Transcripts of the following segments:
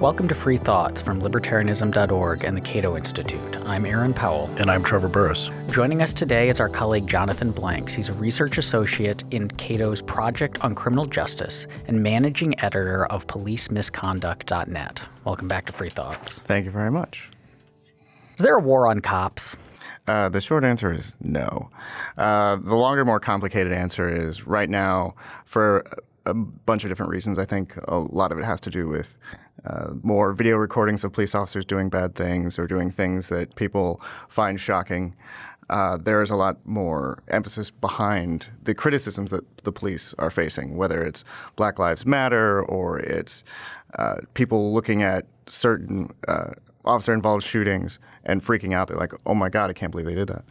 Welcome to Free Thoughts from Libertarianism.org and the Cato Institute. I'm Aaron Powell. And I'm Trevor Burrus. Joining us today is our colleague Jonathan Blanks. He's a research associate in Cato's Project on Criminal Justice and managing editor of PoliceMisconduct.net. Welcome back to Free Thoughts. Thank you very much. Is there a war on cops? Uh, the short answer is no. Uh, the longer, more complicated answer is right now, for a bunch of different reasons. I think a lot of it has to do with uh, more video recordings of police officers doing bad things or doing things that people find shocking. Uh, there is a lot more emphasis behind the criticisms that the police are facing, whether it's Black Lives Matter or it's uh, people looking at certain uh, officer involved shootings and freaking out. They're like, oh my God, I can't believe they did that.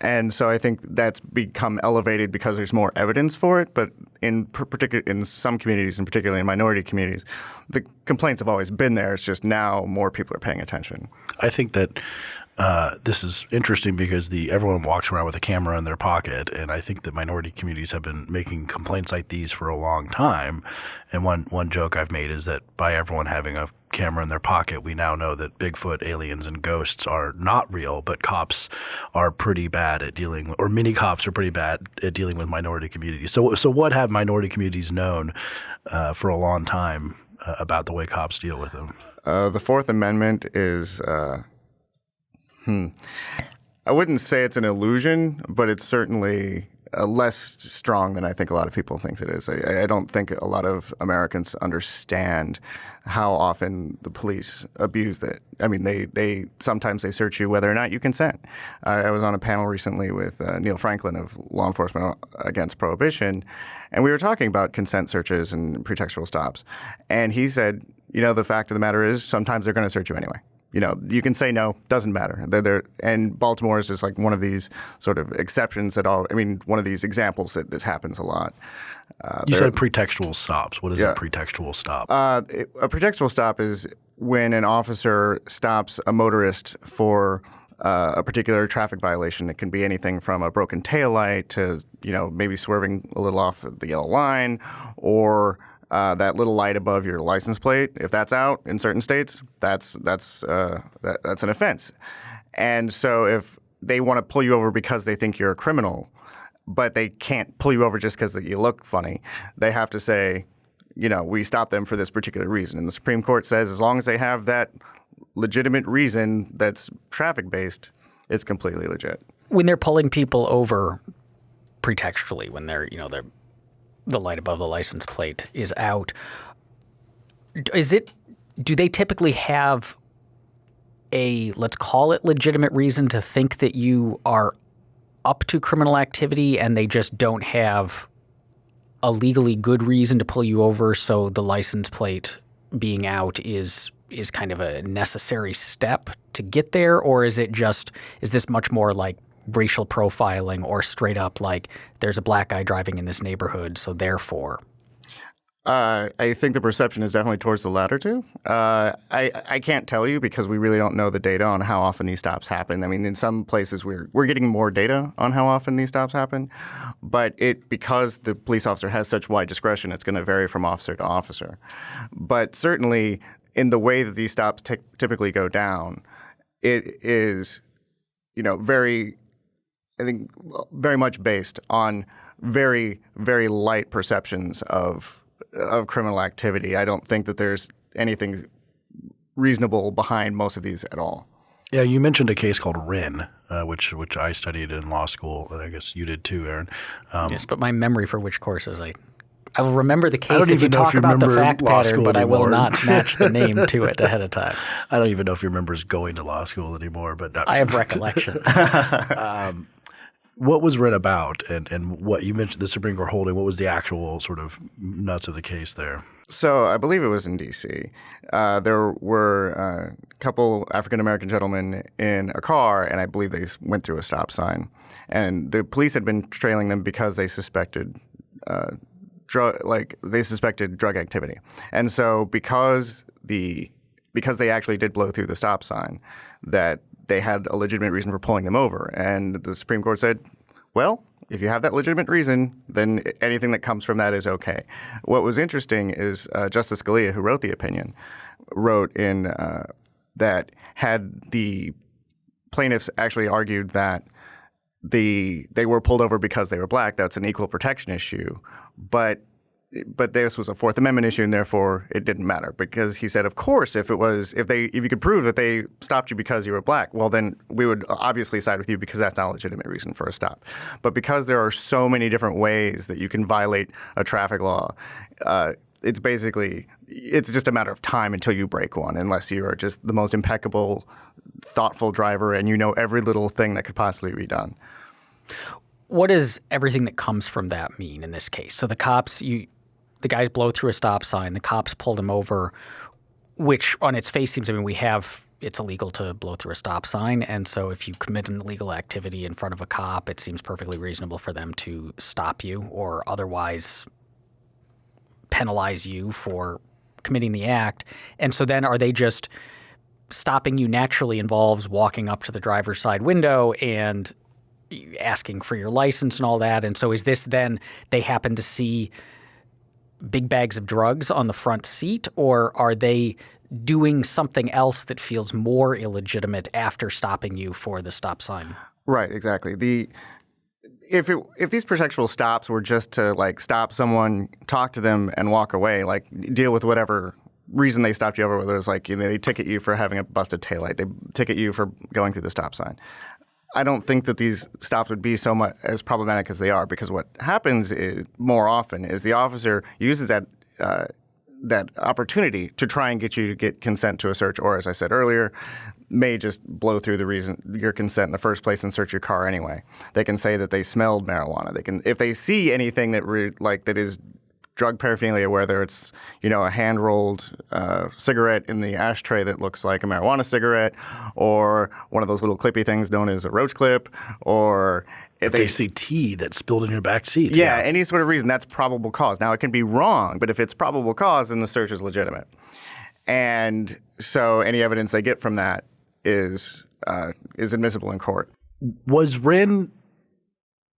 And so I think that's become elevated because there's more evidence for it. But in particular, in some communities, and particularly in minority communities, the complaints have always been there. It's just now more people are paying attention. I think that uh, this is interesting because the everyone walks around with a camera in their pocket, and I think that minority communities have been making complaints like these for a long time. And one one joke I've made is that by everyone having a camera in their pocket, we now know that Bigfoot, aliens, and ghosts are not real, but cops are pretty bad at dealing, or many cops are pretty bad at dealing with minority communities. So, so what have minority communities known uh, for a long time uh, about the way cops deal with them? Uh, the Fourth Amendment is uh, Hmm. I wouldn't say it's an illusion, but it's certainly uh, less strong than I think a lot of people think it is. I, I, don't think a lot of Americans understand how often the police abuse it. I mean, they, they sometimes they search you whether or not you consent. Uh, I was on a panel recently with uh, Neil Franklin of Law Enforcement Against Prohibition, and we were talking about consent searches and pretextual stops. And he said, you know, the fact of the matter is sometimes they're going to search you anyway you know, you can say no, doesn't matter. They're, they're, and Baltimore is just like one of these sort of exceptions that all, I mean, one of these examples that this happens a lot. Uh, you said pretextual stops. What is yeah. a pretextual stop? Uh, a pretextual stop is when an officer stops a motorist for uh, a particular traffic violation. It can be anything from a broken taillight to, you know, maybe swerving a little off the yellow line or uh, that little light above your license plate, if that's out in certain states, that's that's uh, that, that's an offense. And so if they want to pull you over because they think you're a criminal, but they can't pull you over just because you look funny, they have to say, you know, we stop them for this particular reason. And the Supreme Court says as long as they have that legitimate reason that's traffic based, it's completely legit. When they're pulling people over pretextually, when they're you know they're the light above the license plate is out. Is it? Do they typically have a let's call it legitimate reason to think that you are up to criminal activity, and they just don't have a legally good reason to pull you over? So the license plate being out is is kind of a necessary step to get there, or is it just is this much more like racial profiling or straight up like there's a black guy driving in this neighborhood, so therefore? Uh, I think the perception is definitely towards the latter two. Uh, I I can't tell you because we really don't know the data on how often these stops happen. I mean, in some places we're we're getting more data on how often these stops happen, but it because the police officer has such wide discretion, it's going to vary from officer to officer. But certainly, in the way that these stops typically go down, it is, you know, very I think very much based on very very light perceptions of of criminal activity. I don't think that there's anything reasonable behind most of these at all. Yeah, you mentioned a case called Whren, uh, which which I studied in law school, and I guess you did too, Aaron. Um, yes, but my memory for which courses I I will remember the case if you talk you about the fact pattern, but anymore. I will not match the name to it ahead of time. I don't even know if you remember going to law school anymore, but I have recollections. um, what was Whren about, and and what you mentioned the Supreme Court holding? What was the actual sort of nuts of the case there? So I believe it was in D.C. Uh, there were a couple African American gentlemen in a car, and I believe they went through a stop sign, and the police had been trailing them because they suspected. Uh, drug, like they suspected drug activity, and so because the because they actually did blow through the stop sign, that they had a legitimate reason for pulling them over. And the Supreme Court said, well, if you have that legitimate reason, then anything that comes from that is okay. What was interesting is uh, Justice Scalia, who wrote the opinion, wrote in uh, that had the plaintiffs actually argued that the they were pulled over because they were black, that's an equal protection issue. But but this was a Fourth Amendment issue, and therefore it didn't matter because he said, of course, if it was if they if you could prove that they stopped you because you were black, well then we would obviously side with you because that's not a legitimate reason for a stop. But because there are so many different ways that you can violate a traffic law. Uh, it's basically it's just a matter of time until you break one unless you are just the most impeccable thoughtful driver and you know every little thing that could possibly be done what does everything that comes from that mean in this case so the cops you the guys blow through a stop sign. The cops pulled them over, which on its face seems, I mean, we have it's illegal to blow through a stop sign. And so if you commit an illegal activity in front of a cop, it seems perfectly reasonable for them to stop you or otherwise penalize you for committing the act. And so then are they just stopping you naturally involves walking up to the driver's side window and asking for your license and all that. And so is this then they happen to see big bags of drugs on the front seat, or are they doing something else that feels more illegitimate after stopping you for the stop sign? Right, exactly. The if it, if these pretextual stops were just to like stop someone, talk to them, and walk away, like deal with whatever reason they stopped you over, whether it's like you know, they ticket you for having a busted taillight, they ticket you for going through the stop sign. I don't think that these stops would be so much as problematic as they are because what happens is more often is the officer uses that uh, that opportunity to try and get you to get consent to a search, or as I said earlier, may just blow through the reason your consent in the first place and search your car anyway. They can say that they smelled marijuana. They can if they see anything that re, like that is drug paraphernalia, whether it's you know a hand rolled uh, cigarette in the ashtray that looks like a marijuana cigarette, or one of those little clippy things known as a roach clip, or if they, they see tea that's spilled in your back seat. Yeah, yeah, any sort of reason that's probable cause. Now it can be wrong, but if it's probable cause, then the search is legitimate. And so any evidence they get from that is uh, is admissible in court. Was Whren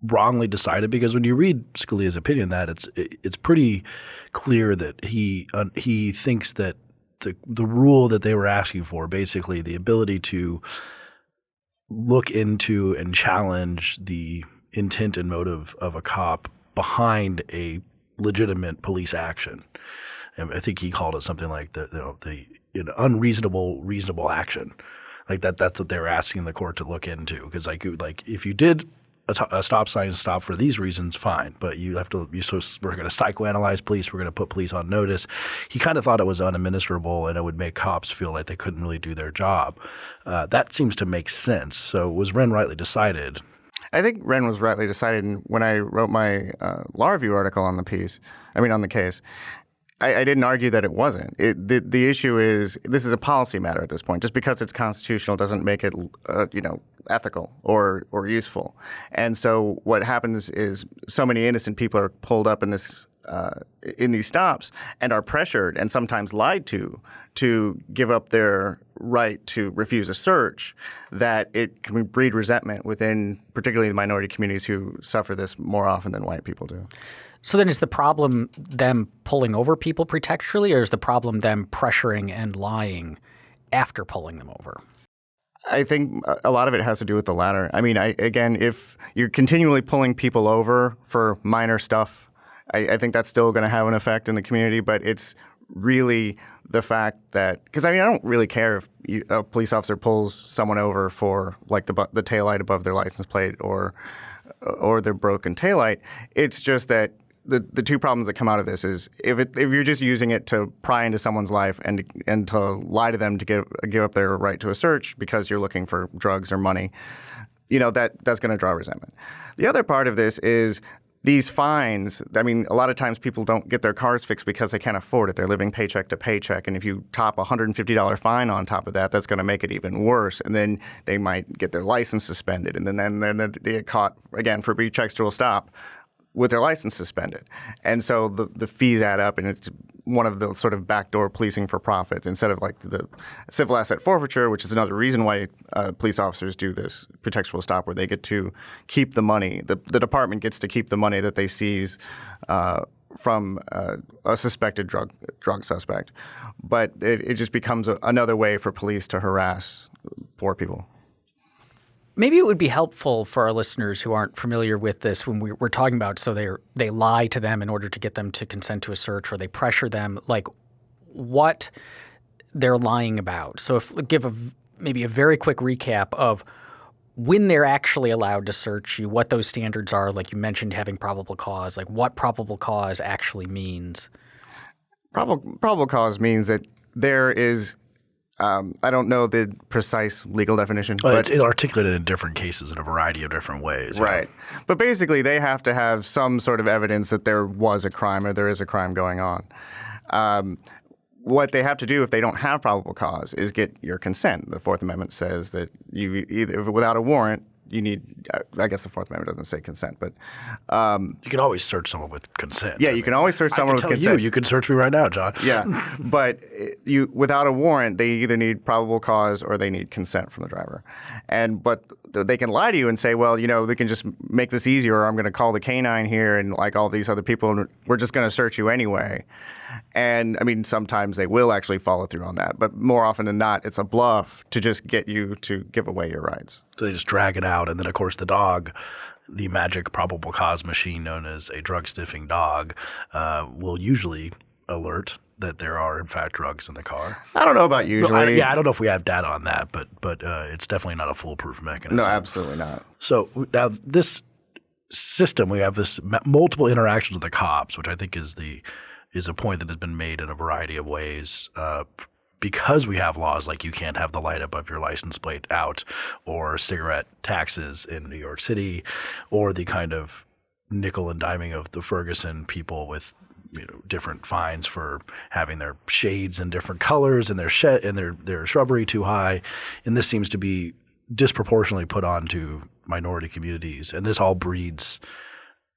wrongly decided because when you read Scalia's opinion, that it's it's pretty clear that he uh, he thinks that the the rule that they were asking for, basically the ability to look into and challenge the intent and motive of a cop behind a legitimate police action. And I think he called it something like the you know, the you know, unreasonable reasonable action. Like that that's what they were asking the court to look into because like like if you did a, stop sign stop for these reasons, fine. But you have to, you, so we're going to psychoanalyze police. We're going to put police on notice. He kind of thought it was unadministrable and it would make cops feel like they couldn't really do their job. Uh, that seems to make sense. So was Whren rightly decided? I think Whren was rightly decided. And when I wrote my uh, law review article on the piece, I mean, on the case, I, I, didn't argue that it wasn't. It, the, the issue is this is a policy matter at this point. Just because it's constitutional doesn't make it, uh, you know, ethical or or useful. And so what happens is so many innocent people are pulled up in this uh, in these stops and are pressured and sometimes lied to to give up their right to refuse a search that it can breed resentment within particularly the minority communities who suffer this more often than white people do. So then is the problem them pulling over people pretextually, or is the problem them pressuring and lying after pulling them over? I think a lot of it has to do with the latter. I mean, I, again, if you're continually pulling people over for minor stuff, I, I think that's still going to have an effect in the community. But it's really the fact that because I mean, I don't really care if you, a police officer pulls someone over for like the the taillight above their license plate or or their broken taillight. It's just that the, the two problems that come out of this is if it, if you're just using it to pry into someone's life and and to lie to them to give give up their right to a search because you're looking for drugs or money, you know that that's going to draw resentment. The other part of this is these fines. I mean, a lot of times people don't get their cars fixed because they can't afford it. They're living paycheck to paycheck, and if you top a hundred and fifty dollar fine on top of that, that's going to make it even worse. And then they might get their license suspended, and then then, then they get caught again for pretextual stop with their license suspended. And so the, the fees add up, and it's one of the sort of backdoor policing for profit instead of like the civil asset forfeiture, which is another reason why uh, police officers do this pretextual stop, where they get to keep the money. The, the department gets to keep the money that they seize uh, from uh, a suspected drug drug suspect, but it, it just becomes a, another way for police to harass poor people. Maybe it would be helpful for our listeners who aren't familiar with this when we, we're talking about so they they lie to them in order to get them to consent to a search or they pressure them like what they're lying about. So if give a maybe a very quick recap of when they're actually allowed to search you, what those standards are, like you mentioned having probable cause, like what probable cause actually means. Probable probable cause means that there is um, I don't know the precise legal definition, Well, but it's articulated in different cases in a variety of different ways. yeah. Right. But basically, they have to have some sort of evidence that there was a crime or there is a crime going on. Um, what they have to do if they don't have probable cause is get your consent. The Fourth Amendment says that you either without a warrant, you need. I guess the Fourth Amendment doesn't say consent, but um, You can always search someone with consent. yeah, I you mean, can always search someone with tell consent. you. You can search me right now, John. Yeah, but you without a warrant, they either need probable cause or they need consent from the driver. And but they can lie to you and say, well, you know, they can just make this easier. Or I'm going to call the canine here and like all these other people, and we're just going to search you anyway. And I mean, sometimes they will actually follow through on that, but more often than not, it's a bluff to just get you to give away your rights. So they just drag it out, and then of course the dog, the magic probable cause machine known as a drug sniffing dog, uh, will usually alert that there are in fact drugs in the car. I don't know about usually. I, yeah, I don't know if we have data on that, but but uh, it's definitely not a foolproof mechanism. no, absolutely not. So now this system, we have this multiple interactions with the cops, which I think is the is a point that has been made in a variety of ways. Uh, because we have laws like you can't have the light above your license plate out, or cigarette taxes in New York City, or the kind of nickel and diming of the Ferguson people with you know different fines for having their shades in different colors and their shed and their their shrubbery too high, and this seems to be disproportionately put onto minority communities, and this all breeds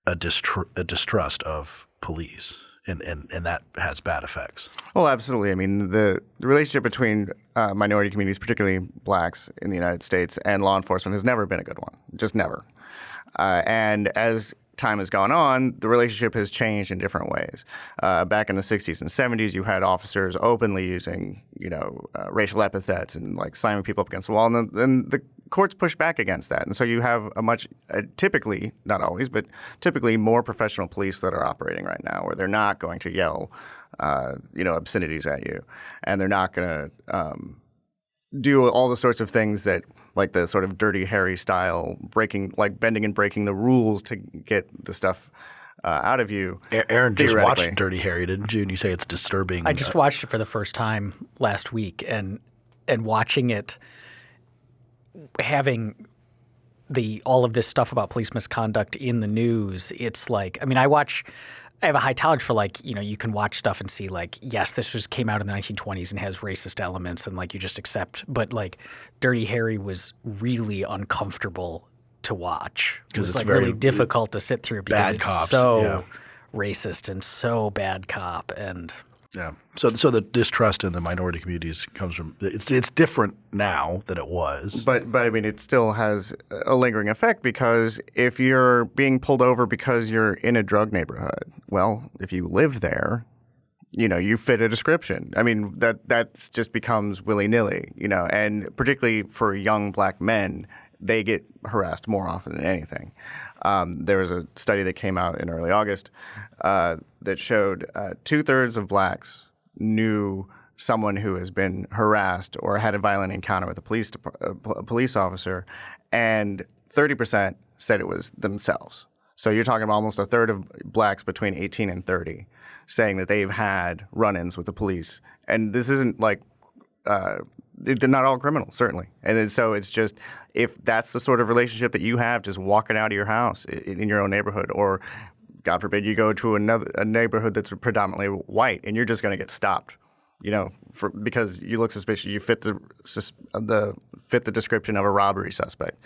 a, distr- a distrust of police, and, and and that has bad effects. Well, absolutely. I mean, the, the relationship between uh, minority communities, particularly blacks in the United States, and law enforcement has never been a good one. Just never. Uh, and as time has gone on, the relationship has changed in different ways. Uh, back in the 60s and 70s, you had officers openly using, you know, uh, racial epithets and like slamming people up against the wall, and then, the courts push back against that. And so you have a much, typically, not always, but typically more professional police that are operating right now, where they're not going to yell, uh, you know, obscenities at you, and they're not going to um, do all the sorts of things that like the sort of dirty Harry style breaking like bending and breaking the rules to get the stuff uh, out of you. Aaron just Theoretically. watched Dirty Harry, didn't you? And you say it's disturbing. I just watched it for the first time last week, and and watching it, having the all of this stuff about police misconduct in the news. It's like, I mean, I watch. I have a high tolerance for like, you know, you can watch stuff and see like, yes, this was came out in the 1920s and has racist elements, and like you just accept. But like, Dirty Harry was really uncomfortable to watch. It 'Cause was it's like really difficult to sit through because it's cops, so yeah. racist and so bad cop and. Yeah. So so the distrust in the minority communities comes from it's it's different now than it was. But but I mean, it still has a lingering effect because if you're being pulled over because you're in a drug neighborhood, well, if you live there, you know, you fit a description. I mean, that that just becomes willy nilly, you know, and particularly for young black men, they get harassed more often than anything. Um, there was a study that came out in early August uh, that showed uh, two thirds of blacks knew someone who has been harassed or had a violent encounter with a police a a police officer, and 30% said it was themselves. So you're talking about almost a third of blacks between 18 and 30 saying that they've had run-ins with the police, and this isn't like uh, they're not all criminals, certainly. And so it's just if that's the sort of relationship that you have, just walking out of your house in, in your own neighborhood, or God forbid you go to another a neighborhood that's predominantly white, and you're just going to get stopped, you know, for because you look suspicious, you fit the the fit the description of a robbery suspect.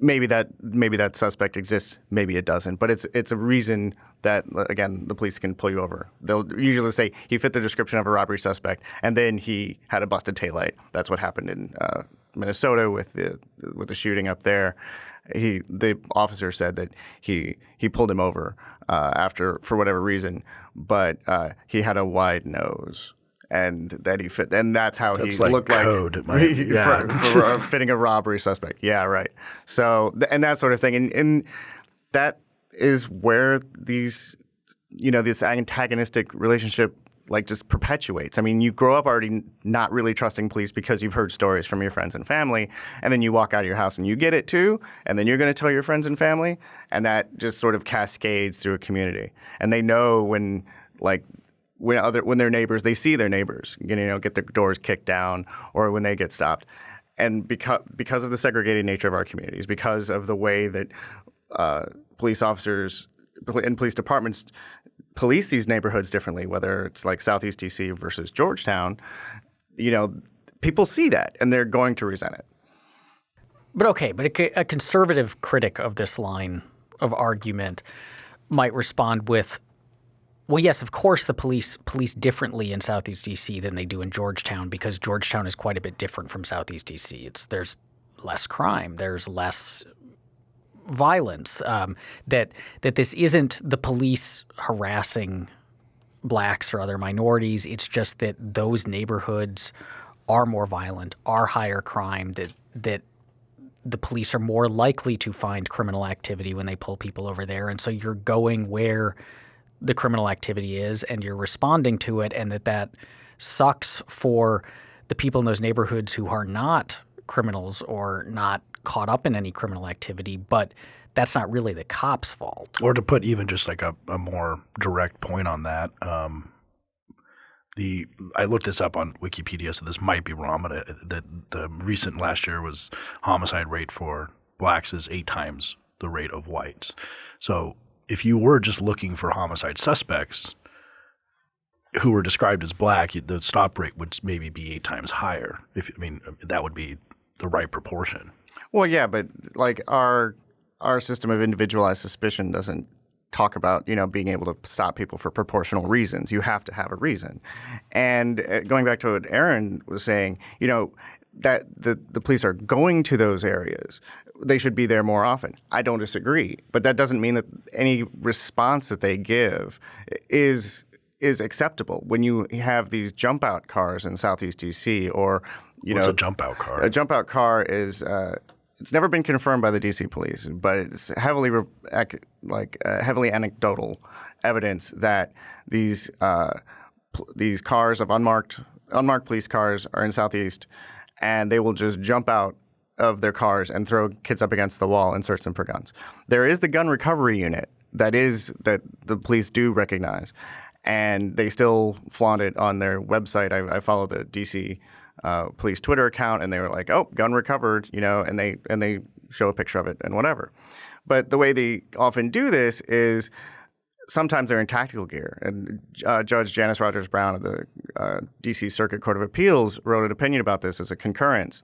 Maybe that maybe that suspect exists, maybe it doesn't, but it's it's a reason that again the police can pull you over. They'll usually say he fit the description of a robbery suspect, and then he had a busted taillight. That's what happened in uh, Minnesota with the with the shooting up there. he the officer said that he he pulled him over uh, after for whatever reason, but uh, he had a wide nose. And that he fit, and that's how That's he like looked code. Like for, yeah. for uh, fitting a robbery suspect. Yeah, right. So and that sort of thing, and, and that is where these, you know, this antagonistic relationship like just perpetuates. I mean, you grow up already not really trusting police because you've heard stories from your friends and family, and then you walk out of your house and you get it too, and then you're going to tell your friends and family, and that just sort of cascades through a community. And they know when like when other when their neighbors they see their neighbors you know get their doors kicked down or when they get stopped. And because because of the segregated nature of our communities because of the way that uh, police officers and police departments police these neighborhoods differently whether it's like southeast dc versus georgetown you know people see that and they're going to resent it. But okay, but a, a conservative critic of this line of argument might respond with, "Well, yes, of course the police police differently in Southeast DC than they do in Georgetown because Georgetown is quite a bit different from Southeast DC. It's there's less crime, there's less violence. Um, that that this isn't the police harassing blacks or other minorities. It's just that those neighborhoods are more violent, are higher crime. That that the police are more likely to find criminal activity when they pull people over there. And so you're going where the criminal activity is and you're responding to it, and that that sucks for the people in those neighborhoods who are not criminals or not caught up in any criminal activity. But that's not really the cops' fault. Or to put even just like a, a more direct point on that, um, the I looked this up on Wikipedia, so this might be wrong, but uh, the the recent last year was homicide rate for blacks is eight times the rate of whites. So if you were just looking for homicide suspects who were described as black, the stop rate would maybe be eight times higher. If I mean that would be the right proportion. Well, yeah, but like our our system of individualized suspicion doesn't talk about you know being able to stop people for proportional reasons. You have to have a reason. And uh, going back to what Aaron was saying, you know that the the police are going to those areas. They should be there more often. I don't disagree, but that doesn't mean that any response that they give is is acceptable. When you have these jump out cars in Southeast DC or you What's know a jump out car? a jump out car is uh, it's never been confirmed by the DC police, but it's heavily re- ac- like uh, heavily anecdotal evidence that these uh, these cars of unmarked unmarked police cars are in Southeast, and they will just jump out of their cars and throw kids up against the wall and search them for guns. There is the gun recovery unit that is that the police do recognize, and they still flaunt it on their website. I, I follow the DC uh, police Twitter account, and they were like, "Oh, gun recovered," you know, and they and they show a picture of it and whatever. But the way they often do this is sometimes they're in tactical gear. And uh, Judge Janice Rogers Brown of the uh, D.C. Circuit Court of Appeals wrote an opinion about this as a concurrence,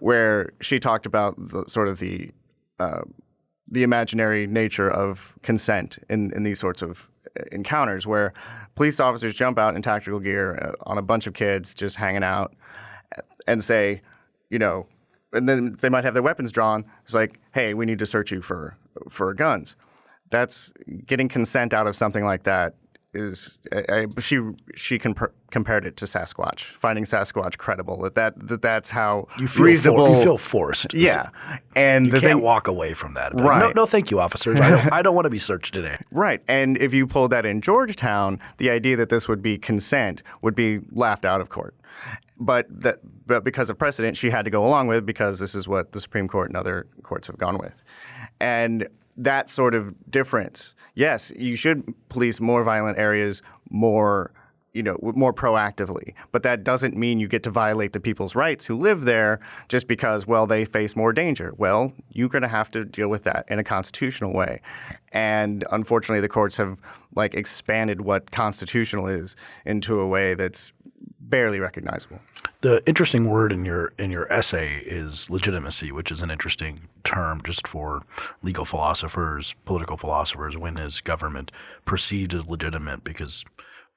where she talked about the sort of the uh, the imaginary nature of consent in, in these sorts of uh, encounters, where police officers jump out in tactical gear uh, on a bunch of kids just hanging out and say, you know, and then they might have their weapons drawn. It's like, hey, we need to search you for for guns. That's getting consent out of something like that is I, I, she she compa- compared it to Sasquatch, finding Sasquatch credible. That that, that that's how You feel reasonable. For, you feel forced. yeah, and You the can't thing, walk away from that. Right. No, no, thank you, officers. I don't, I don't want to be searched today. Right. And if you pulled that in Georgetown, the idea that this would be consent would be laughed out of court. But that but because of precedent, she had to go along with because this is what the Supreme Court and other courts have gone with. And that sort of difference, yes, you should police more violent areas more you know, more proactively. But that doesn't mean you get to violate the people's rights who live there just because, well, they face more danger. Well, you're going to have to deal with that in a constitutional way. And unfortunately, the courts have like expanded what constitutional is into a way that's barely recognizable. The interesting word in your in your essay is legitimacy, which is an interesting term just for legal philosophers, political philosophers. When is government perceived as legitimate? Because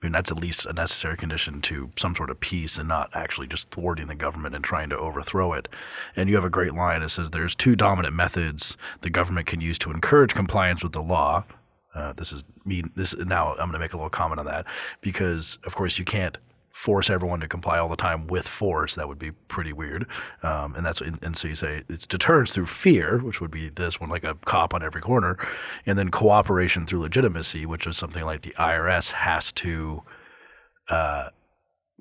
I mean, that's at least a necessary condition to some sort of peace and not actually just thwarting the government and trying to overthrow it. And you have a great line. It says there's two dominant methods the government can use to encourage compliance with the law. Uh, this is me. This now I'm going to make a little comment on that because, of course, you can't force everyone to comply all the time with force. That would be pretty weird. Um, and that's and so you say it's deterrence through fear, which would be this one, like a cop on every corner, and then cooperation through legitimacy, which is something like the IRS has to uh,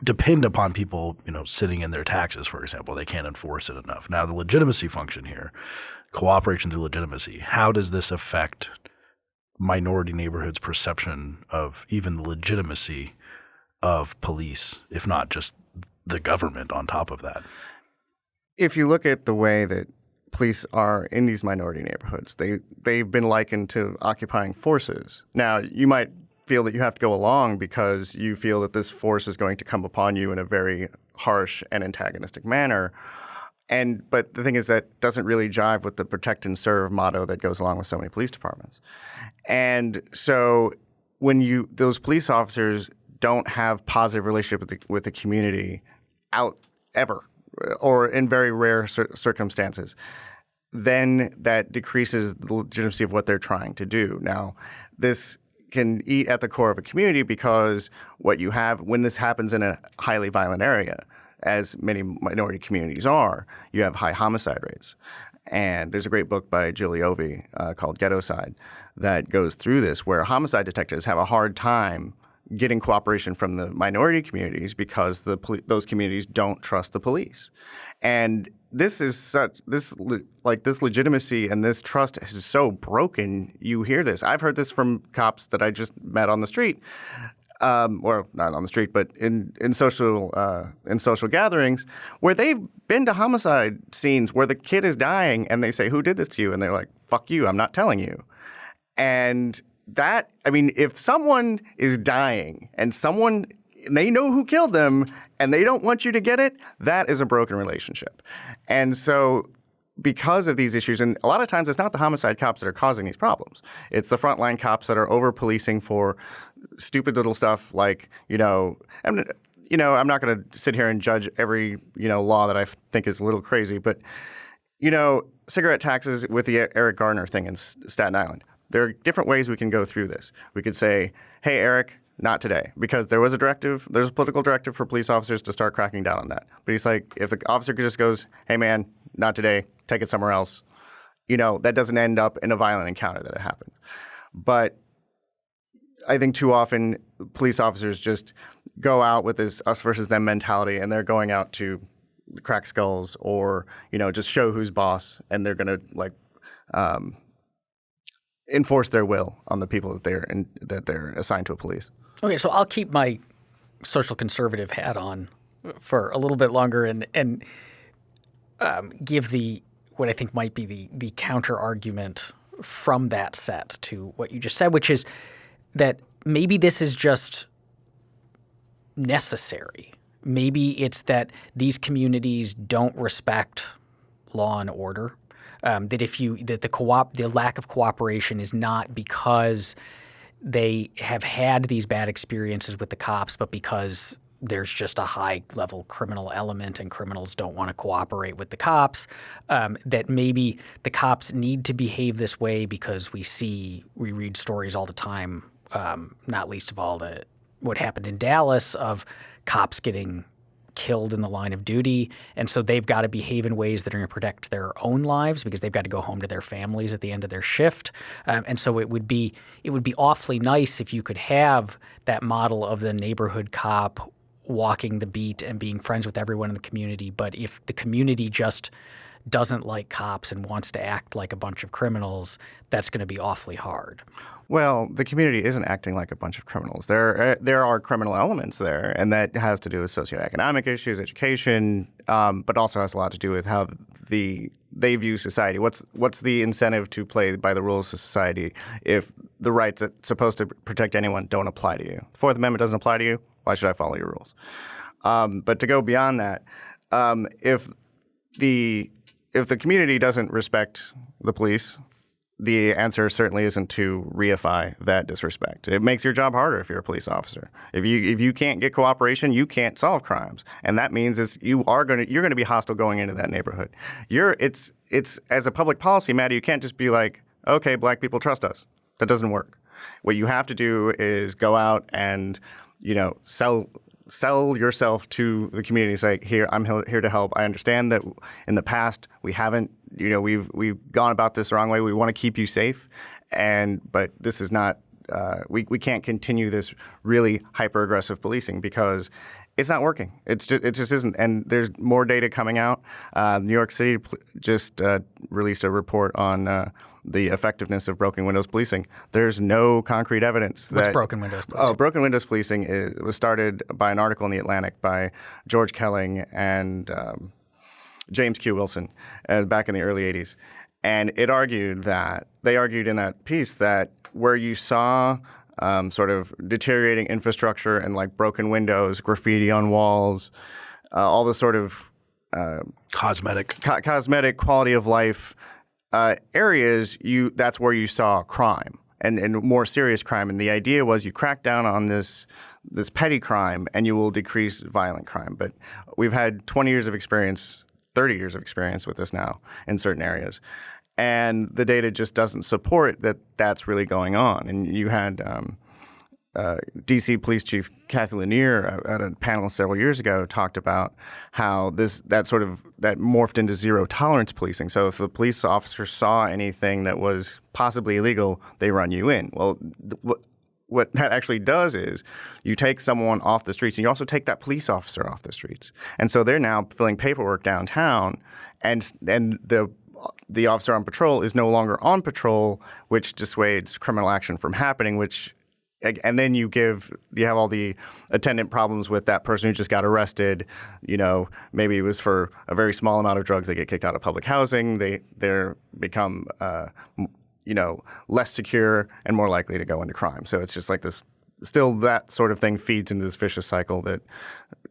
depend upon people, you know, sitting in their taxes, for example. They can't enforce it enough. Now, the legitimacy function here, cooperation through legitimacy. How does this affect minority neighborhoods' perception of even the legitimacy? Of police, if not just the government on top of that. If you look at the way that police are in these minority neighborhoods, they they've been likened to occupying forces. Now, you might feel that you have to go along because you feel that this force is going to come upon you in a very harsh and antagonistic manner. And but the thing is that doesn't really jive with the protect and serve motto that goes along with so many police departments. And so when you those police officers don't have positive relationship with the, with the community out ever or in very rare cir circumstances, then that decreases the legitimacy of what they're trying to do. Now, this can eat at the core of a community because what you have when this happens in a highly violent area, as many minority communities are, you have high homicide rates. And there's a great book by Leovy uh, called Ghettoside that goes through this, where homicide detectives have a hard time getting cooperation from the minority communities because the those communities don't trust the police. And this is such this like this legitimacy and this trust is so broken. You hear this. I've heard this from cops that I just met on the street. Um, or not on the street, but in in social uh, in social gatherings where they've been to homicide scenes where the kid is dying and they say, "Who did this to you?" and they're like, "Fuck you, I'm not telling you." And that I mean, if someone is dying and someone they know who killed them and they don't want you to get it, that is a broken relationship. And so because of these issues, and a lot of times it's not the homicide cops that are causing these problems. It's the frontline cops that are over policing for stupid little stuff like, you know, I'm, you know, I'm not going to sit here and judge every, you know, law that I think is a little crazy, but, you know, cigarette taxes with the Eric Garner thing in Staten Island there are different ways we can go through this. We could say, hey, Eric, not today, because there was a directive, there's a political directive for police officers to start cracking down on that. But he's like, if the officer just goes, hey, man, not today, take it somewhere else, you know, that doesn't end up in a violent encounter that it happens. But I think too often police officers just go out with this us versus them mentality and they're going out to crack skulls or, you know, just show who's boss and they're going to like, um, enforce their will on the people that they're in, that they're assigned to a police. Okay, so I'll keep my social conservative hat on for a little bit longer and and um, give the what I think might be the the counter argument from that set to what you just said, which is that maybe this is just necessary. Maybe it's that these communities don't respect law and order um, that if you that the co-op the lack of cooperation is not because they have had these bad experiences with the cops, but because there's just a high level criminal element and criminals don't want to cooperate with the cops. Um, that maybe the cops need to behave this way because we see, we read stories all the time, um, not least of all the what happened in Dallas of cops getting killed in the line of duty. And so they've got to behave in ways that are going to protect their own lives because they've got to go home to their families at the end of their shift. Um, and so it would be it would be awfully nice if you could have that model of the neighborhood cop walking the beat and being friends with everyone in the community. But if the community just doesn't like cops and wants to act like a bunch of criminals, that's going to be awfully hard. Well, the community isn't acting like a bunch of criminals. There, uh, there are criminal elements there, and that has to do with socioeconomic issues, education, um, but also has a lot to do with how the they view society. What's what's the incentive to play by the rules of society if the rights that's supposed to protect anyone don't apply to you? The Fourth Amendment doesn't apply to you. Why should I follow your rules? Um, but to go beyond that, um, if the if the community doesn't respect the police, the answer certainly isn't to reify that disrespect. It makes your job harder if you're a police officer. If you if you can't get cooperation, you can't solve crimes, and that means is you are going to you're going to be hostile going into that neighborhood. You're it's it's as a public policy matter, you can't just be like, okay, black people trust us. That doesn't work. What you have to do is go out and you know sell sell yourself to the community. Say, here, I'm here to help. I understand that in the past we haven't, you know, we've we've gone about this the wrong way. We want to keep you safe, and but this is not. Uh, we we can't continue this really hyper aggressive policing because it's not working. It's it just isn't. And there's more data coming out. Uh, New York City just uh, released a report on uh, the effectiveness of broken windows policing. There's no concrete evidence What's that broken windows policing? Oh, broken windows policing is, was started by an article in the Atlantic by George Kelling and um, James Q. Wilson uh, back in the early '80s, and it argued that they argued in that piece that where you saw um, sort of deteriorating infrastructure and like broken windows, graffiti on walls, uh, all the sort of Cosmetic. co- cosmetic quality of life uh, areas, you that's where you saw crime and, and more serious crime. And the idea was you crack down on this this petty crime and you will decrease violent crime. But we've had 20 years of experience, 30 years of experience with this now in certain areas. And the data just doesn't support that that's really going on. And you had um, uh, DC Police Chief Cathy Lanier uh, at a panel several years ago talked about how this that sort of that morphed into zero tolerance policing. So if the police officer saw anything that was possibly illegal, they run you in. Well, th- what what that actually does is you take someone off the streets and you also take that police officer off the streets. And so they're now filling paperwork downtown and and the the officer on patrol is no longer on patrol, which dissuades criminal action from happening, which and then you give you have all the attendant problems with that person who just got arrested. You know maybe it was for a very small amount of drugs they get kicked out of public housing they they're become uh, you know less secure and more likely to go into crime. So it's just like this still that sort of thing feeds into this vicious cycle that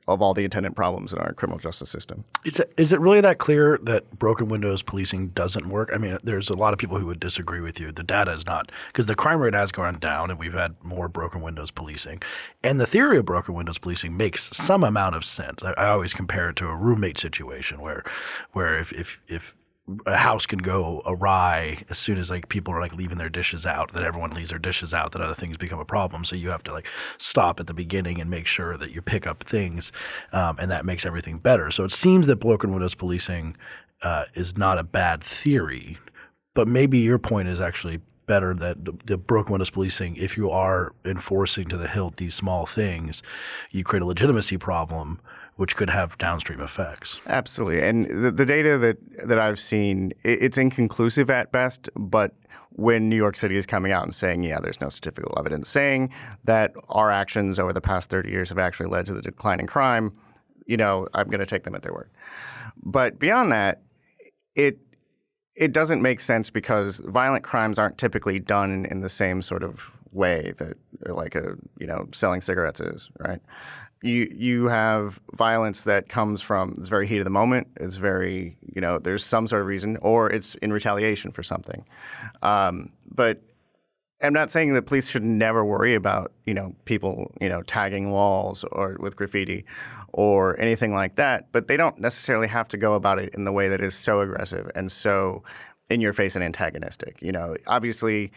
of all the attendant problems in our criminal justice system Is it, is it really that clear that broken windows policing doesn't work? I mean, there's a lot of people who would disagree with you. The data is not because the crime rate has gone down, and we've had more broken windows policing. And the theory of broken windows policing makes some amount of sense. I, I always compare it to a roommate situation where, where if if if a house can go awry as soon as like people are like leaving their dishes out that everyone leaves their dishes out that other things become a problem. So you have to like stop at the beginning and make sure that you pick up things um, and that makes everything better. So it seems that broken windows policing uh, is not a bad theory but maybe your point is actually better that the- the broken windows policing if you are enforcing to the hilt these small things you create a legitimacy problem which could have downstream effects Absolutely, and the, the data that that I've seen, it, it's inconclusive at best. But when New York City is coming out and saying, "Yeah, there's no statistical evidence saying that our actions over the past 30 years have actually led to the decline in crime," you know, I'm going to take them at their word. But beyond that, it it doesn't make sense because violent crimes aren't typically done in, the same sort of way that like a you know selling cigarettes is right you you have violence that comes from it's very heat of the moment it's very you know there's some sort of reason or it's in retaliation for something um, but I'm not saying that police should never worry about you know people you know tagging walls or with graffiti or anything like that, but they don't necessarily have to go about it in the way that is so aggressive and so in your face and antagonistic. You know, obviously,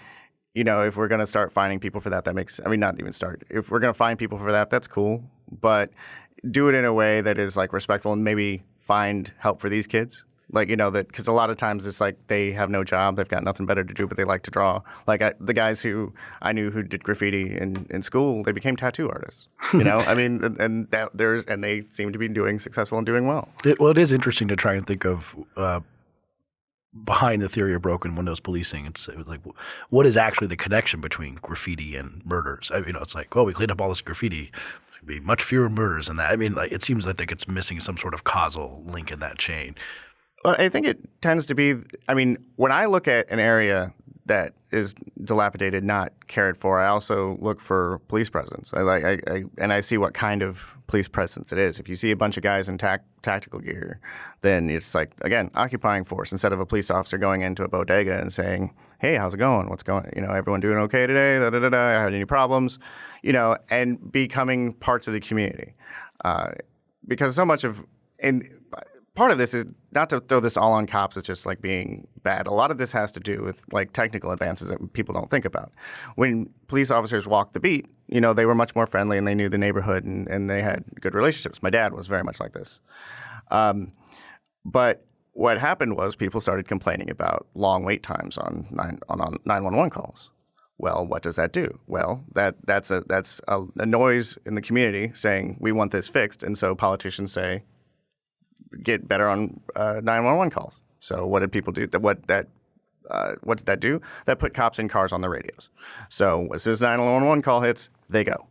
you know if we're going to start finding people for that, that makes I mean not even start. If we're going to find people for that, that's cool, but do it in a way that is like respectful and maybe find help for these kids. Like you know that because a lot of times it's like they have no job, they've got nothing better to do, but they like to draw. Like I, the guys who I knew who did graffiti in, in school, they became tattoo artists. You know, I mean, and, and that there's and they seem to be doing successful and doing well. It, well, it is interesting to try and think of uh, behind the theory of broken windows policing. It's it like, what is actually the connection between graffiti and murders? I, you know, it's like, well, we cleaned up all this graffiti. Be much fewer murders than that. I mean, like, it seems like it's missing some sort of causal link in that chain. Well, I think it tends to be. I mean, when I look at an area that is dilapidated, not cared for. I also look for police presence. I like, I, I, and I see what kind of police presence it is. If you see a bunch of guys in tac- tactical gear, then it's like again occupying force instead of a police officer going into a bodega and saying, "Hey, how's it going? What's going? You know, everyone doing okay today? Da da da da. Had any problems? You know, and becoming parts of the community, uh, because so much of and part of this is not to throw this all on cops as just like being bad. A lot of this has to do with like technical advances that people don't think about. When police officers walked the beat, you know, they were much more friendly and they knew the neighborhood and, and they had good relationships. My dad was very much like this. Um, but what happened was people started complaining about long wait times on, nine, on, on 911 calls. Well, what does that do? Well, that that's a that's a, a noise in the community saying we want this fixed, and so politicians say get better on uh, 911 calls. So what did people do? That what that uh, what did that do? That put cops in cars on the radios. So as soon as 911 call hits, they go.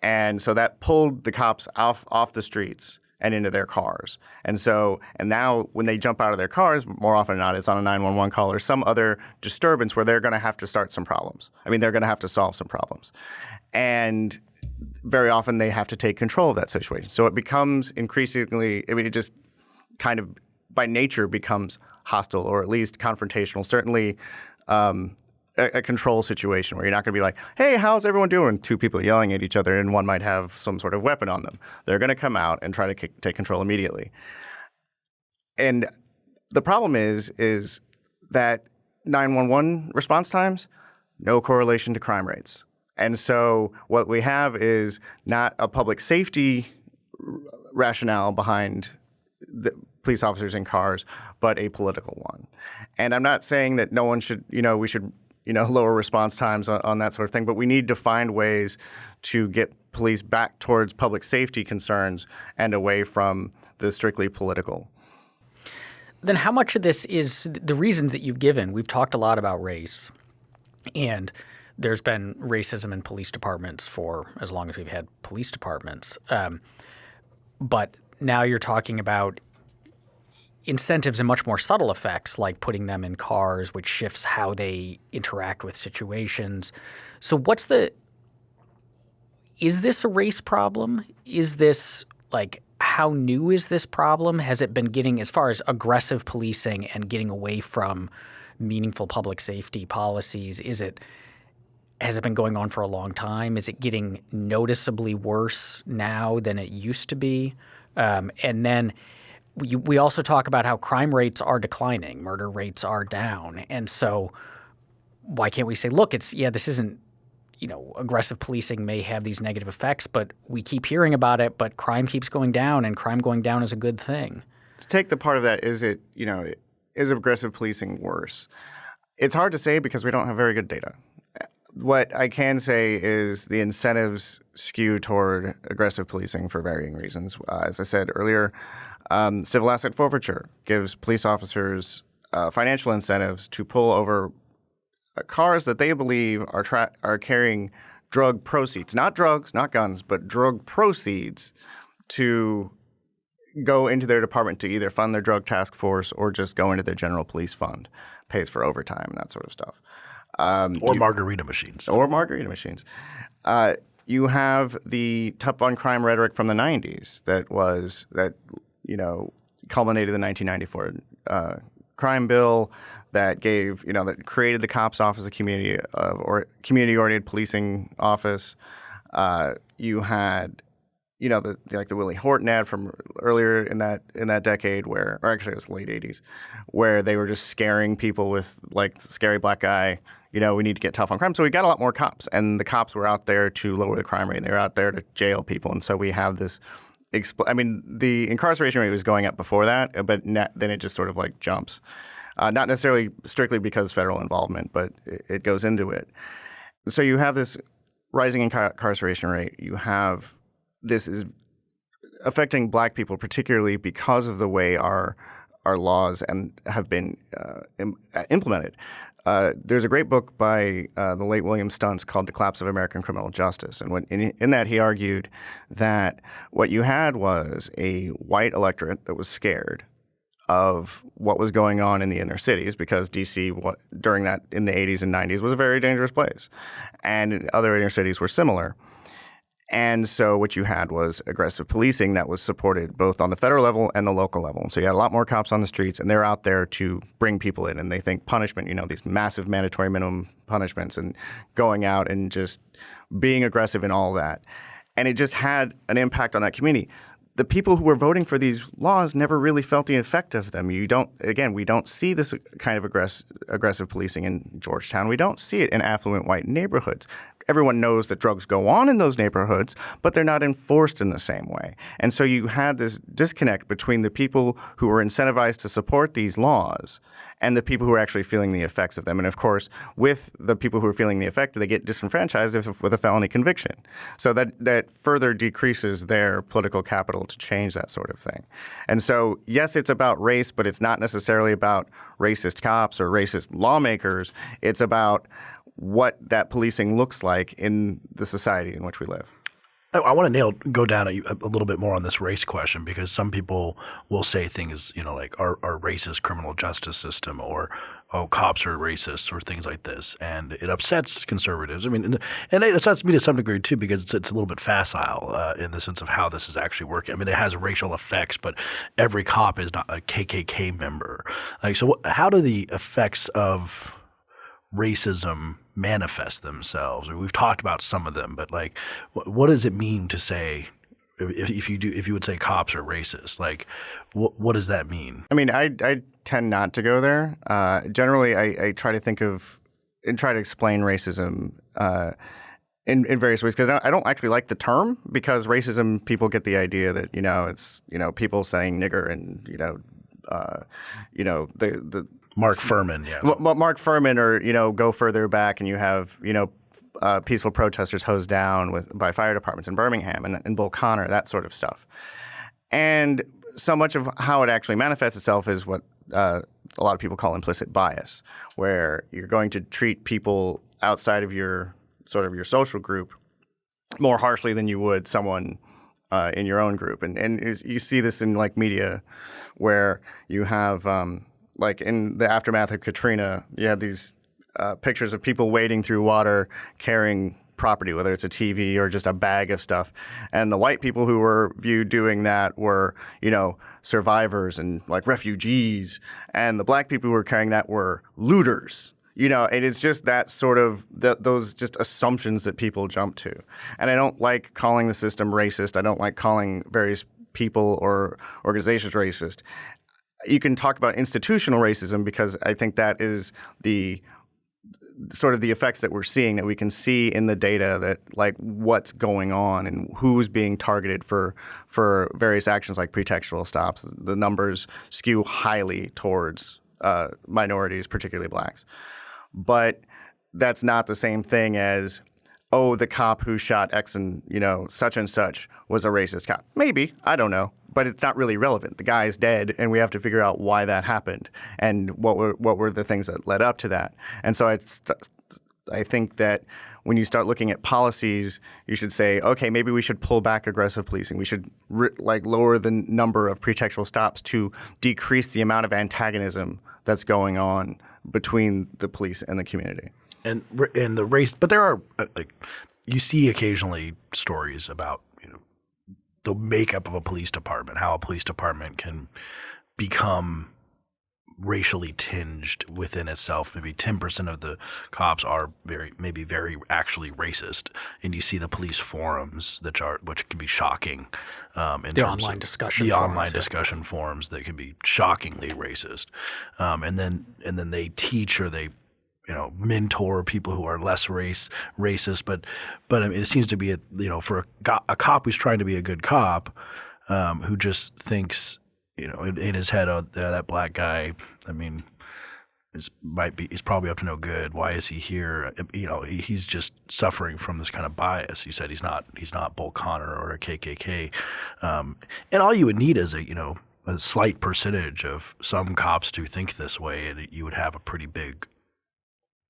And so that pulled the cops off off the streets and into their cars. And so and now when they jump out of their cars, more often than not, it's on a 911 call or some other disturbance where they're going to have to start some problems. I mean, they're going to have to solve some problems. And very often they have to take control of that situation. So it becomes increasingly, I mean, it just kind of by nature becomes hostile or at least confrontational. Certainly, um, a, a, control situation where you're not going to be like, "Hey, how's everyone doing?" Two people yelling at each other, and one might have some sort of weapon on them. They're going to come out and try to take control immediately. And the problem is, is that 911 response times no correlation to crime rates. And so what we have is not a public safety rationale behind the police officers in cars, but a political one. And I'm not saying that no one should, you know, we should, you know, lower response times on, on that sort of thing, but we need to find ways to get police back towards public safety concerns and away from the strictly political. Then, how much of this is the reasons that you've given? We've talked a lot about race, and there's been racism in police departments for as long as we've had police departments. Um, but now you're talking about incentives and much more subtle effects, like putting them in cars, which shifts how they interact with situations. So, what's the is this a race problem? Is this like how new is this problem? Has it been getting as far as aggressive policing and getting away from meaningful public safety policies? Is it has it been going on for a long time? Is it getting noticeably worse now than it used to be? Um, and then we, we also talk about how crime rates are declining, murder rates are down. And so why can't we say, look, it's, yeah, this isn't, you know, aggressive policing may have these negative effects, but we keep hearing about it, but crime keeps going down and crime going down is a good thing. To take the part of that, is it, you know, is aggressive policing worse? It's hard to say because we don't have very good data what I can say is the incentives skew toward aggressive policing for varying reasons. Uh, as I said earlier, um, civil asset forfeiture gives police officers uh, financial incentives to pull over uh, cars that they believe are tra- are carrying drug proceeds, not drugs, not guns, but drug proceeds to go into their department to either fund their drug task force or just go into their general police fund, pays for overtime and that sort of stuff. Um, or you, margarita machines. Or margarita machines. Uh, you have the tough on crime rhetoric from the 90s that was, that, you know, culminated in the 1994 uh, crime bill that gave, you know, that created the cops office, a community of, or community-oriented policing office. Uh, you had you know, the, like the Willie Horton ad from earlier in that in that decade, where, or actually it was late '80s, where they were just scaring people with like scary black guy. You know, we need to get tough on crime. So we got a lot more cops, and the cops were out there to lower the crime rate. And they were out there to jail people, and so we have this. Expl- I mean, the incarceration rate was going up before that, but then it just sort of like jumps. Uh, not necessarily strictly because federal involvement, but it, it goes into it. So you have this rising incarceration rate. You have this is affecting black people particularly because of the way our our laws and have been uh, Im- uh, implemented. Uh, there's a great book by the late William Stuntz called "The Collapse of American Criminal Justice," and when, in, in, that he argued that what you had was a white electorate that was scared of what was going on in the inner cities because DC what, during that in the 80s and 90s was a very dangerous place, and other inner cities were similar. And so what you had was aggressive policing that was supported both on the federal level and the local level. And So you had a lot more cops on the streets, and they're out there to bring people in. And they think punishment, you know, these massive mandatory minimum punishments, and going out and just being aggressive and all that. And it just had an impact on that community the people who were voting for these laws never really felt the effect of them. You don't, again, we don't see this kind of aggress- aggressive policing in Georgetown. We don't see it in affluent white neighborhoods. Everyone knows that drugs go on in those neighborhoods, but they're not enforced in the same way. And so you had this disconnect between the people who were incentivized to support these laws and the people who are actually feeling the effects of them. And of course, with the people who are feeling the effect, they get disenfranchised with a felony conviction. So that, that further decreases their political capital to change that sort of thing. And so, yes, it's about race, but it's not necessarily about racist cops or racist lawmakers. It's about what that policing looks like in the society in which we live. I, I want to nail go down a, a, little bit more on this race question because some people will say things, you know, like our, our racist criminal justice system or oh cops are racist or things like this, and it upsets conservatives. I mean, and, it upsets me to some degree too because it's, it's a little bit facile uh, in the sense of how this is actually working. I mean, it has racial effects, but every cop is not a KKK member. Like, so how do the effects of racism manifest themselves? or We've talked about some of them, but like, what, what does it mean to say if, if, you do if you would say cops are racist? Like, what what does that mean? I mean, I I tend not to go there. Uh, generally, I, I try to think of and try to explain racism. Uh, in, in various ways because I, I don't actually like the term because racism people get the idea that you know it's you know people saying nigger and you know uh, you know the the Mark Fuhrman, yeah. Mark Fuhrman, or you know, go further back, and you have you know uh, peaceful protesters hosed down with by fire departments in Birmingham and, and Bull Connor, that sort of stuff. And so much of how it actually manifests itself is what uh, a lot of people call implicit bias, where you're going to treat people outside of your sort of your social group more harshly than you would someone uh, in your own group. And and you see this in like media, where you have um, like in the aftermath of Katrina, you had these uh, pictures of people wading through water carrying property, whether it's a TV or just a bag of stuff. And the white people who were viewed doing that were, you know, survivors and like refugees. And the black people who were carrying that were looters. You know, it is just that sort of the, those just assumptions that people jump to. And I don't like calling the system racist. I don't like calling various people or organizations racist you can talk about institutional racism because I think that is the sort of the effects that we're seeing that we can see in the data that like what's going on and who's being targeted for for various actions like pretextual stops. The numbers skew highly towards uh, minorities, particularly blacks. But that's not the same thing as oh, the cop who shot X and you know such and such was a racist cop. Maybe I don't know but it's not really relevant. The guy is dead, and we have to figure out why that happened and what were what were the things that led up to that. And so I, I think that when you start looking at policies, you should say, okay, maybe we should pull back aggressive policing. We should like lower the number of pretextual stops to decrease the amount of antagonism that's going on between the police and the community. And and the race, but there are uh, like you see occasionally stories about the makeup of a police department, how a police department can become racially tinged within itself. Maybe 10% of the cops are very, maybe very actually racist. And you see the police forums that are, which can be shocking. Um, in the online discussion, the forums, online yeah. discussion forums that can be shockingly racist. Um, and then, and then they teach or they you know mentor people who are less race racist but but I mean, it seems to be a, you know for a, a cop who's trying to be a good cop um, who just thinks you know in, in his head oh that black guy I mean is might be he's probably up to no good. Why is he here? You know he's just suffering from this kind of bias. You said he's not he's not Bull Connor or a KKK um, and all you would need is a you know a slight percentage of some cops to think this way and you would have a pretty big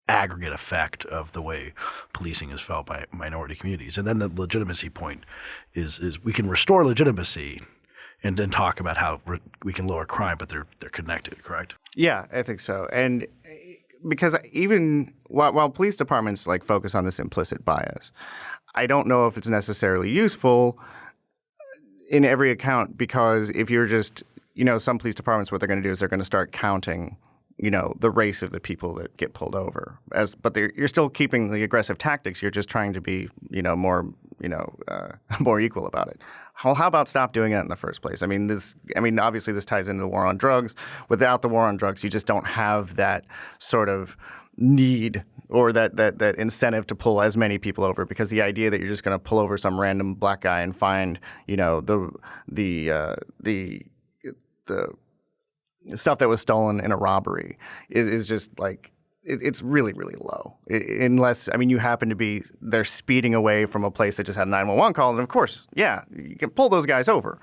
aggregate effect of the way policing is felt by minority communities. And then the legitimacy point is is we can restore legitimacy and then talk about how we can lower crime, but they're they're connected, correct? Yeah, I think so. And because even while, while police departments like focus on this implicit bias, I don't know if it's necessarily useful in every account because if you're just you know some police departments what they're going to do is they're going to start counting you know the race of the people that get pulled over as but you're still keeping the aggressive tactics you're just trying to be you know more you know uh, more equal about it well, how about stop doing it in the first place? I mean, this. I mean, obviously, this ties into the war on drugs. Without the war on drugs, you just don't have that sort of need or that, that, that incentive to pull as many people over because the idea that you're just going to pull over some random black guy and find you know the the uh, the the stuff that was stolen in a robbery is, is just like it, it's really really low. It, unless I mean you happen to be they're speeding away from a place that just had a 911 call and of course yeah you can pull those guys over.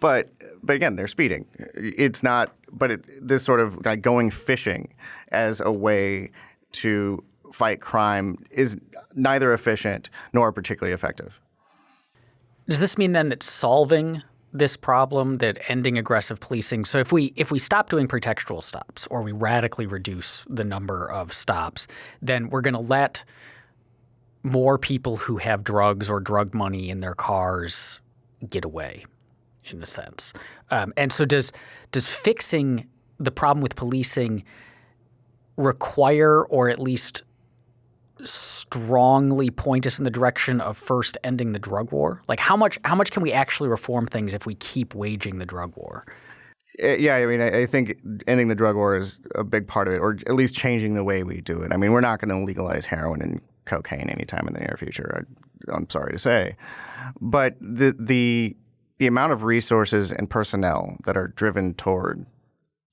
But but again they're speeding. It's not but it, this sort of like going fishing as a way to fight crime is neither efficient nor particularly effective. Does this mean then that solving this problem that ending aggressive policing. So if we if we stop doing pretextual stops or we radically reduce the number of stops, then we're going to let more people who have drugs or drug money in their cars get away, in a sense. Um, and so does does fixing the problem with policing require or at least strongly point us in the direction of first ending the drug war? Like how much how much can we actually reform things if we keep waging the drug war? Uh, yeah, I mean, I think ending the drug war is a big part of it, or at least changing the way we do it. I mean, we're not going to legalize heroin and cocaine anytime in the near future. I, I'm sorry to say, but the the the amount of resources and personnel that are driven toward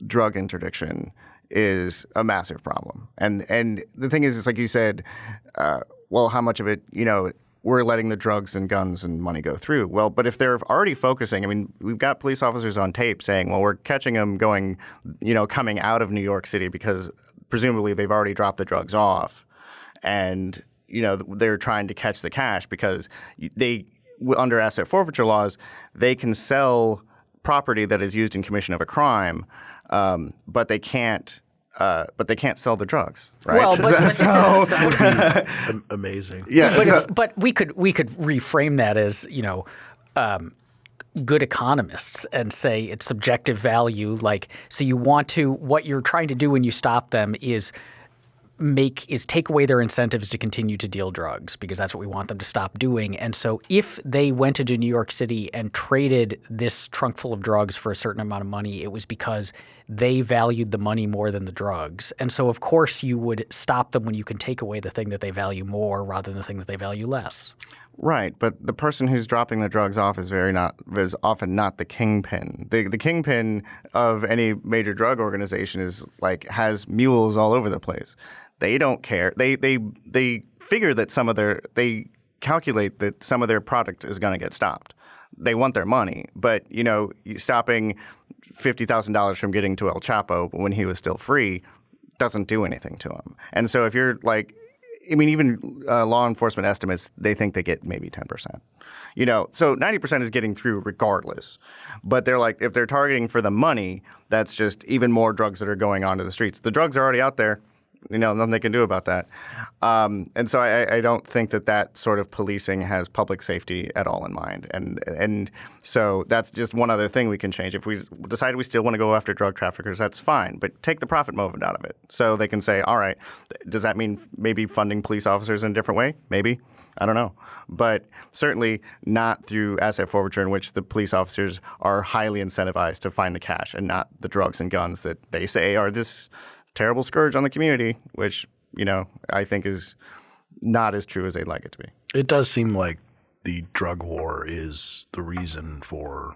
drug interdiction is a massive problem. And and the thing is, it's like you said, uh, well, how much of it, you know, we're letting the drugs and guns and money go through. Well, but if they're already focusing, I mean, we've got police officers on tape saying, well, we're catching them going, you know, coming out of New York City because presumably they've already dropped the drugs off, and you know they're trying to catch the cash because they under asset forfeiture laws they can sell property that is used in commission of a crime um, but they can't. Uh, but they can't sell the drugs, right? Well, but, but so, is, amazing. Yeah, but, so, but, we could we could reframe that as you know. Um, good economists and say it's subjective value like so you want to what you're trying to do when you stop them is make is take away their incentives to continue to deal drugs because that's what we want them to stop doing. And so if they went into New York City and traded this trunk full of drugs for a certain amount of money, it was because they valued the money more than the drugs. And so of course you would stop them when you can take away the thing that they value more rather than the thing that they value less. Right, but the person who's dropping the drugs off is very not is often not the kingpin. The the kingpin of any major drug organization is like has mules all over the place. They don't care. They they they figure that some of their they calculate that some of their product is going to get stopped. They want their money, but you know, stopping fifty thousand dollars from getting to El Chapo when he was still free doesn't do anything to him. And so if you're like I mean, even uh, law enforcement estimates, they think they get maybe 10%. You know, so 90% is getting through regardless. But they're like, if they're targeting for the money, that's just even more drugs that are going onto the streets. The drugs are already out there you know, nothing they can do about that. Um, and so I, I, don't think that that sort of policing has public safety at all in mind. And and so that's just one other thing we can change. If we decide we still want to go after drug traffickers, that's fine. But take the profit motive out of it, so they can say, all right, does that mean maybe funding police officers in a different way? Maybe. I don't know. But certainly not through asset forfeiture in which the police officers are highly incentivized to find the cash and not the drugs and guns that they say are this terrible scourge on the community, which you know I think is not as true as they'd like it to be. It does seem like the drug war is the reason for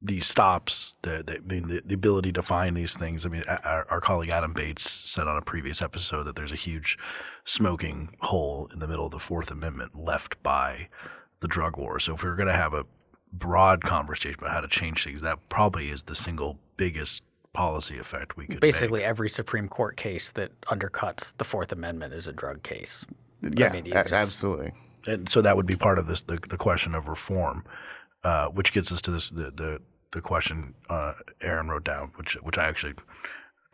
these stops. The, the, the, ability to find these things. I mean, our, our, colleague Adam Bates said on a previous episode that there's a huge smoking hole in the middle of the Fourth Amendment left by the drug war. So if we we're going to have a broad conversation about how to change things, that probably is the single biggest policy effect we could basically make. every Supreme Court case that undercuts the Fourth Amendment is a drug case. Yeah, I mean, just, absolutely. And so that would be part of this the, the question of reform. uh, which gets us to this the the, the question uh, Aaron wrote down, which which I actually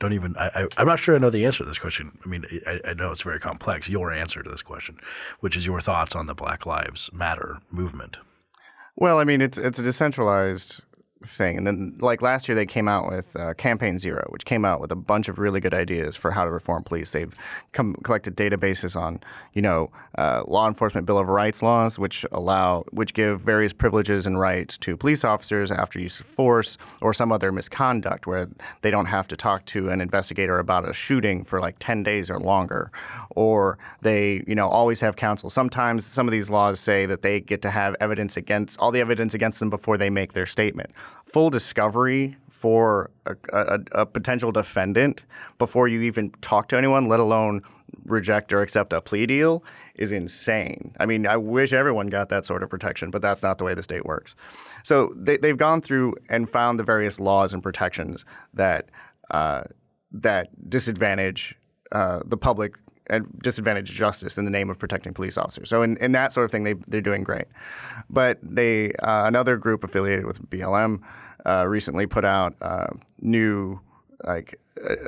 don't even I, I I'm not sure I know the answer to this question. I mean, I, I know it's very complex. Your answer to this question, which is your thoughts on the Black Lives Matter movement. Well, I mean, it's it's a decentralized thing. And then, like last year, they came out with uh, Campaign Zero, which came out with a bunch of really good ideas for how to reform police. They've come, collected databases on, you know, uh, law enforcement Bill of Rights laws, which allow, which give various privileges and rights to police officers after use of force or some other misconduct, where they don't have to talk to an investigator about a shooting for like 10 days or longer, or they, you know, always have counsel. Sometimes some of these laws say that they get to have evidence against all the evidence against them before they make their statement full discovery for a, a, a, potential defendant before you even talk to anyone, let alone reject or accept a plea deal, is insane. I mean, I wish everyone got that sort of protection, but that's not the way the state works. So they, they've gone through and found the various laws and protections that uh, that disadvantage uh, the public and disadvantage justice in the name of protecting police officers. So in, in that sort of thing, they, they're doing great. But they uh, another group affiliated with BLM uh, recently put out uh, new like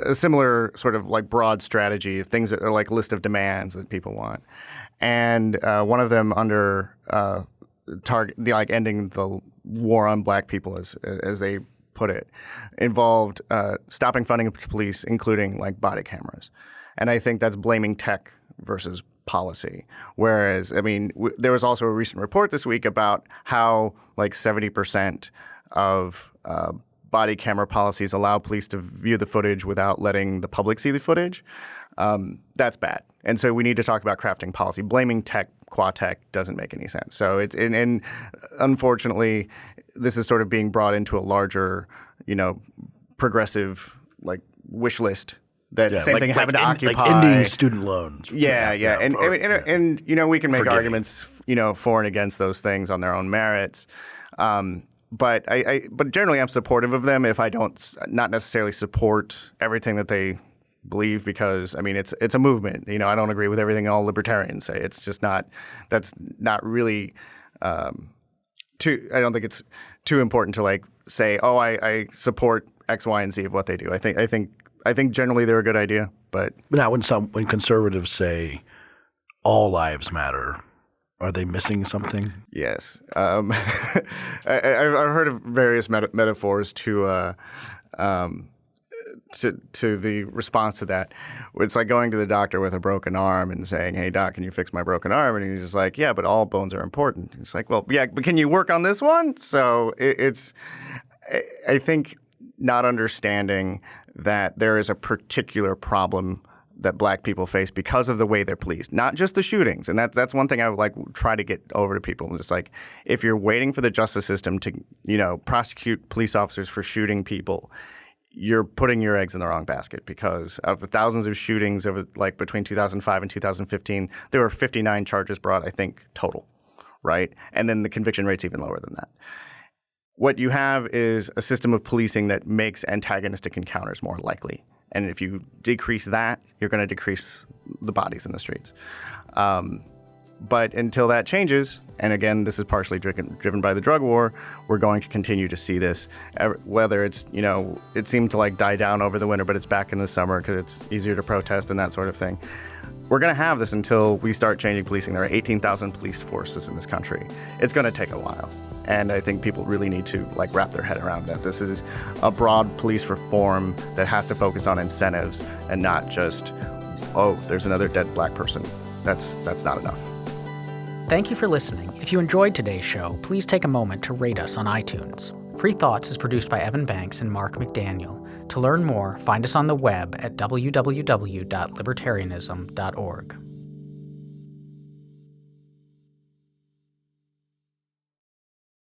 a similar sort of like broad strategy of things that are like list of demands that people want. And uh, one of them under uh, target the like ending the war on black people as as they put it involved uh, stopping funding to police, including like body cameras. And I think that's blaming tech versus policy. Whereas, I mean, there was also a recent report this week about how like 70% of uh, body camera policies allow police to view the footage without letting the public see the footage. Um, that's bad. And so we need to talk about crafting policy. Blaming tech, qua tech, doesn't make any sense. So it, and, and unfortunately, this is sort of being brought into a larger, you know, progressive like wish list that yeah, same like, thing happened like to in, Occupy. Like ending student loans. Yeah, yeah, and, or, and, and, and, you know we can make Forgiving. arguments, you know, for and against those things on their own merits. Um, but I, I, but generally, I'm supportive of them if I don't not necessarily support everything that they believe because I mean it's it's a movement. You know, I don't agree with everything all libertarians say. It's just not that's not really um, too. I don't think it's too important to like say, oh, I, I support X, Y, and Z of what they do. I think I think I think generally they're a good idea, but now when some when conservatives say all lives matter, are they missing something? Yes, um, I, have heard of various meta- metaphors to. Uh, um, to to the response to that. It's like going to the doctor with a broken arm and saying, "Hey doc, can you fix my broken arm?" And he's just like, "Yeah, but all bones are important." He's like, "Well, yeah, but can you work on this one?" So it, it's I think not understanding that there is a particular problem that black people face because of the way they're policed, not just the shootings. And that, that's one thing I would like try to get over to people. It's like if you're waiting for the justice system to, you know, prosecute police officers for shooting people, you're putting your eggs in the wrong basket because of the thousands of shootings over like between 2005 and 2015, there were 59 charges brought, I think, total, right? And then the conviction rate's even lower than that. What you have is a system of policing that makes antagonistic encounters more likely. And if you decrease that, you're going to decrease the bodies in the streets. Um, but until that changes, and again, this is partially driven, driven by the drug war, we're going to continue to see this. Whether it's, you know, it seemed to like die down over the winter, but it's back in the summer because it's easier to protest and that sort of thing. We're going to have this until we start changing policing. There are 18,000 police forces in this country. It's going to take a while. And I think people really need to like wrap their head around that. This is a broad police reform that has to focus on incentives and not just, oh, there's another dead black person. That's that's not enough. Thank you for listening. If you enjoyed today's show, please take a moment to rate us on iTunes. Free Thoughts is produced by Evan Banks and Mark McDaniel. To learn more, find us on the web at www.libertarianism.org.